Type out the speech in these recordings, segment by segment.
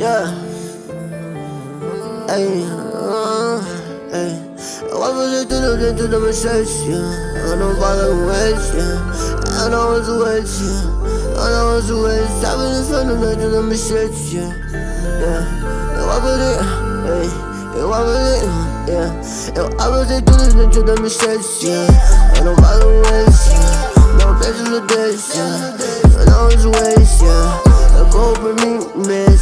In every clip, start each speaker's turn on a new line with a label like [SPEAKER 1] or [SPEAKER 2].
[SPEAKER 1] Yeah. Ei, uh, ei. Eu vou fazer tudo dentro da minha essência. Eu não falo com esse. Eu não uso esse. Eu não uso esse. Sabe no sono dentro da minha essência. Yeah. Eu vou fazer. Ei. Eu vou fazer. Yeah. Eu vou fazer tudo dentro da minha essência. Eu não falo com esse. Não preciso desse. Eu não uso esse. Eu corro por mim mesmo. Eu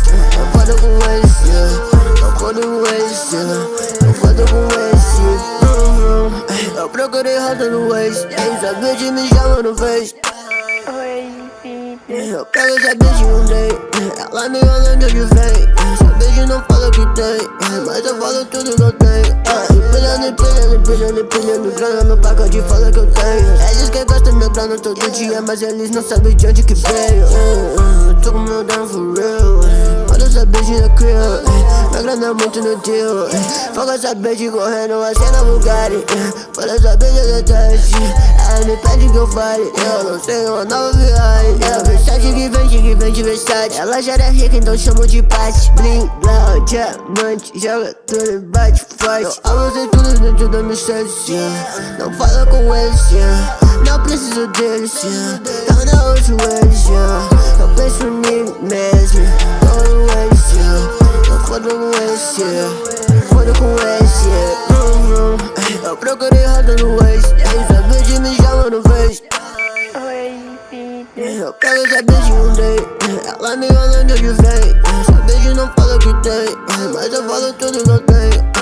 [SPEAKER 1] eu foda com esse. Uhum. Eu procurei rota no Waze, essa bitch me chama no Face. Eu pego essa bitch um day Ela me olha onde eu vem. Essa bitch não fala que tem. Mas eu falo tudo que eu tenho. Empilhando, empilhando, empilhando, empilhando grana No pacote fala que eu tenho. Eles que gastam meu grana todo dia Mas eles não sabem de onde que veio crib grana muito no tio Foca essa bitch correndo a cena Bugatti. Fala essa bitch é teste Ela me pede que eu fale Eu não sei uma nova viagem É Versace que vende, que vende Versace Ela já era rica, então chamo de Pati Bling, blau, diamante Joga tudo e bate forte. Eu amo tudo dentro da minha essência Não fala com esse Não preciso desse oeste com S. Eu procurei roda no oeste Essa bitch me chama no face. Eu quero essa de um day Ela me olha de onde vem Essa bitch não fala que tem Mas eu falo tudo que eu tenho